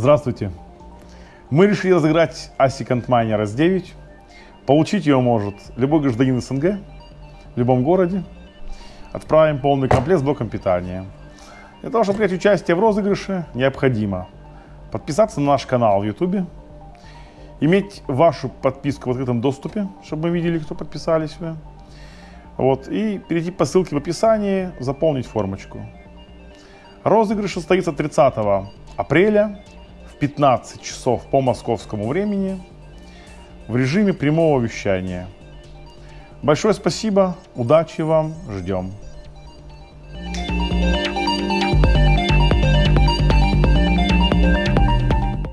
Здравствуйте. Мы решили разыграть Asicant Miner S9. Получить ее может любой гражданин СНГ в любом городе. Отправим полный комплект с блоком питания. Для того, чтобы принять участие в розыгрыше, необходимо подписаться на наш канал в YouTube, иметь вашу подписку в открытом доступе, чтобы мы видели, кто подписались. Вот, и перейти по ссылке в описании, заполнить формочку. Розыгрыш состоится 30 апреля 15 часов по московскому времени в режиме прямого вещания. Большое спасибо, удачи вам, ждем.